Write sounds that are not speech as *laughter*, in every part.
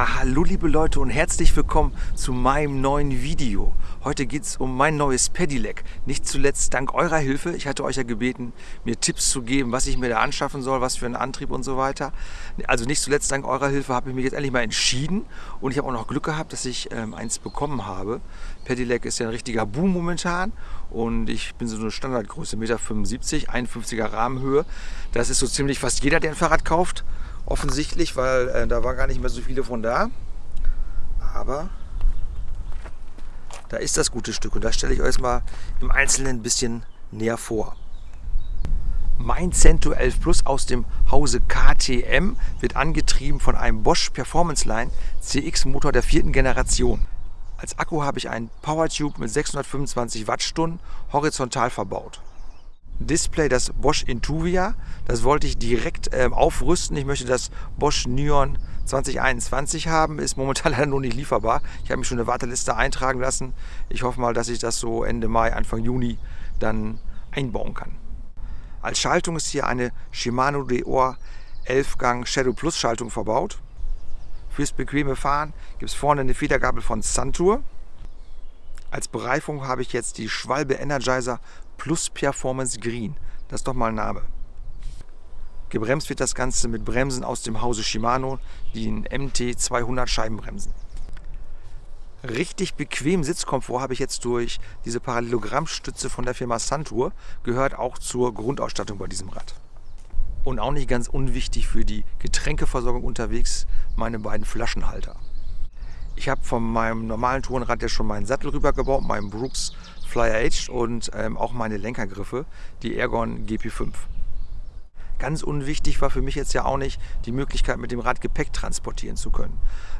Hallo liebe Leute und herzlich willkommen zu meinem neuen Video. Heute geht es um mein neues Pedelec. Nicht zuletzt dank eurer Hilfe. Ich hatte euch ja gebeten, mir Tipps zu geben, was ich mir da anschaffen soll, was für einen Antrieb und so weiter. Also nicht zuletzt dank eurer Hilfe habe ich mich jetzt endlich mal entschieden und ich habe auch noch Glück gehabt, dass ich ähm, eins bekommen habe. Pedelec ist ja ein richtiger Boom momentan und ich bin so eine Standardgröße, 1,75 Meter, 51er Rahmenhöhe. Das ist so ziemlich fast jeder, der ein Fahrrad kauft offensichtlich, weil äh, da war gar nicht mehr so viele von da. Aber da ist das gute Stück und das stelle ich euch mal im Einzelnen ein bisschen näher vor. Mein Cento 11 Plus aus dem Hause KTM wird angetrieben von einem Bosch Performance Line CX Motor der vierten Generation. Als Akku habe ich einen PowerTube mit 625 Wattstunden horizontal verbaut. Display das Bosch Intuvia. Das wollte ich direkt ähm, aufrüsten. Ich möchte das Bosch Neon 2021 haben. Ist momentan *laughs* leider noch nicht lieferbar. Ich habe mich schon eine Warteliste eintragen lassen. Ich hoffe mal, dass ich das so Ende Mai, Anfang Juni dann einbauen kann. Als Schaltung ist hier eine Shimano Deor 11-Gang Shadow Plus Schaltung verbaut. Fürs bequeme Fahren gibt es vorne eine Federgabel von Santur. Als Bereifung habe ich jetzt die Schwalbe Energizer Plus Performance Green. Das ist doch mal ein Name. Gebremst wird das Ganze mit Bremsen aus dem Hause Shimano, die MT 200 Scheibenbremsen. Richtig bequem Sitzkomfort habe ich jetzt durch diese Parallelogrammstütze von der Firma Santur, gehört auch zur Grundausstattung bei diesem Rad. Und auch nicht ganz unwichtig für die Getränkeversorgung unterwegs, meine beiden Flaschenhalter. Ich habe von meinem normalen Tourenrad ja schon meinen Sattel rübergebaut, meinen Brooks Flyer Edge und ähm, auch meine Lenkergriffe, die Ergon GP5. Ganz unwichtig war für mich jetzt ja auch nicht die Möglichkeit, mit dem Rad Gepäck transportieren zu können.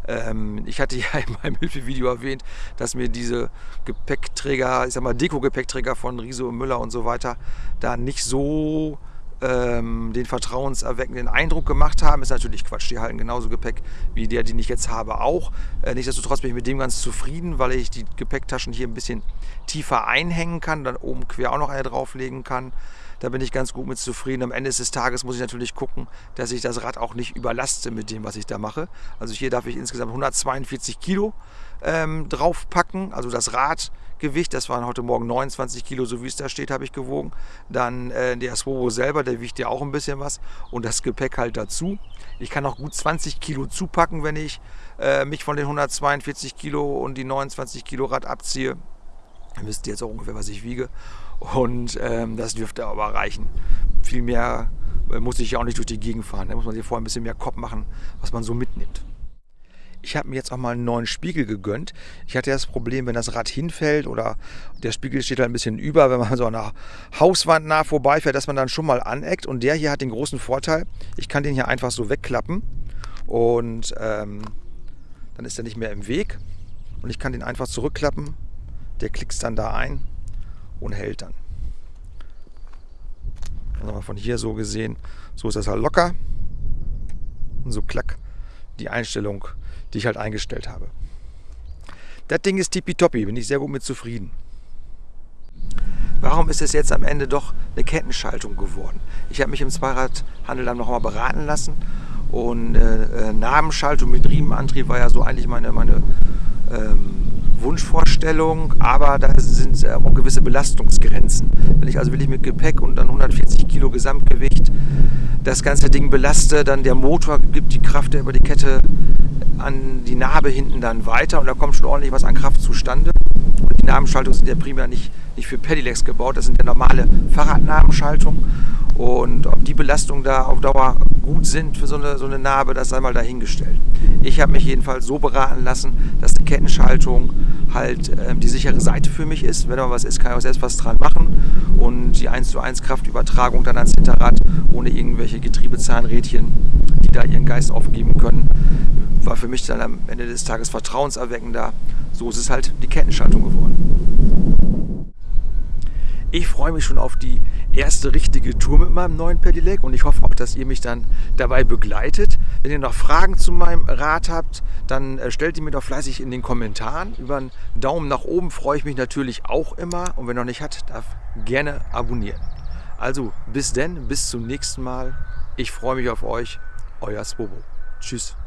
Ähm, ich hatte *laughs* ja in meinem Hilfevideo erwähnt, dass mir diese Gepäckträger, ich sag mal Deko-Gepäckträger von Riso und Müller und so weiter, da nicht so ähm, den vertrauenserweckenden Eindruck gemacht haben, ist natürlich Quatsch. Die halten genauso Gepäck wie der, den ich jetzt habe, auch. Äh, nichtsdestotrotz bin ich mit dem ganz zufrieden, weil ich die Gepäcktaschen hier ein bisschen tiefer einhängen kann, dann oben quer auch noch eine drauflegen kann. Da bin ich ganz gut mit zufrieden. Am Ende des Tages muss ich natürlich gucken, dass ich das Rad auch nicht überlaste mit dem, was ich da mache. Also hier darf ich insgesamt 142 Kilo ähm, draufpacken. Also das Radgewicht, das waren heute Morgen 29 Kilo, so wie es da steht, habe ich gewogen. Dann äh, der Swobo selber, der wiegt ja auch ein bisschen was. Und das Gepäck halt dazu. Ich kann auch gut 20 Kilo zupacken, wenn ich äh, mich von den 142 Kilo und die 29 Kilo Rad abziehe. Ihr wisst jetzt auch ungefähr, was ich wiege. Und ähm, das dürfte aber reichen. Viel mehr äh, muss ich ja auch nicht durch die Gegend fahren. Da muss man sich vorher ein bisschen mehr Kopf machen, was man so mitnimmt. Ich habe mir jetzt auch mal einen neuen Spiegel gegönnt. Ich hatte das Problem, wenn das Rad hinfällt oder der Spiegel steht halt ein bisschen über, wenn man so an einer Hauswand nah vorbeifährt, dass man dann schon mal aneckt. Und der hier hat den großen Vorteil, ich kann den hier einfach so wegklappen und ähm, dann ist er nicht mehr im Weg. Und ich kann den einfach zurückklappen. Der klickst dann da ein und hält dann. Also von hier so gesehen, so ist das halt locker. Und so klack die Einstellung, die ich halt eingestellt habe. Das Ding ist tippitoppi, bin ich sehr gut mit zufrieden. Warum ist es jetzt am Ende doch eine Kettenschaltung geworden? Ich habe mich im Zweiradhandel dann nochmal beraten lassen und äh, äh, Nabenschaltung mit Riemenantrieb war ja so eigentlich meine, meine ähm, Wunschvorstellung, aber da sind äh, auch gewisse Belastungsgrenzen. Wenn ich also wirklich mit Gepäck und dann 140 Kilo Gesamtgewicht das ganze Ding belaste, dann der Motor gibt die Kraft über die Kette an die Narbe hinten dann weiter und da kommt schon ordentlich was an Kraft zustande. Und die Nabenschaltungen sind ja primär nicht, nicht für Pedelecs gebaut, das sind ja normale Fahrradnabenschaltungen. Und ob die Belastungen da auf Dauer gut sind für so eine, so eine Narbe, das sei mal dahingestellt. Ich habe mich jedenfalls so beraten lassen, dass die Kettenschaltung halt äh, die sichere Seite für mich ist. Wenn da was ist, kann ich auch selbst was dran machen. Und die 1 zu 1 Kraftübertragung dann ans Hinterrad ohne irgendwelche Getriebezahnrädchen, die da ihren Geist aufgeben können, war für mich dann am Ende des Tages vertrauenserweckender. So ist es halt die Kettenschaltung geworden. Ich freue mich schon auf die erste richtige Tour mit meinem neuen Pedelec und ich hoffe auch, dass ihr mich dann dabei begleitet. Wenn ihr noch Fragen zu meinem Rad habt, dann äh, stellt die mir doch fleißig in den Kommentaren. Über einen Daumen nach oben freue ich mich natürlich auch immer und wer noch nicht hat, darf gerne abonnieren. Also bis denn, bis zum nächsten Mal. Ich freue mich auf euch, euer Swobo. Tschüss.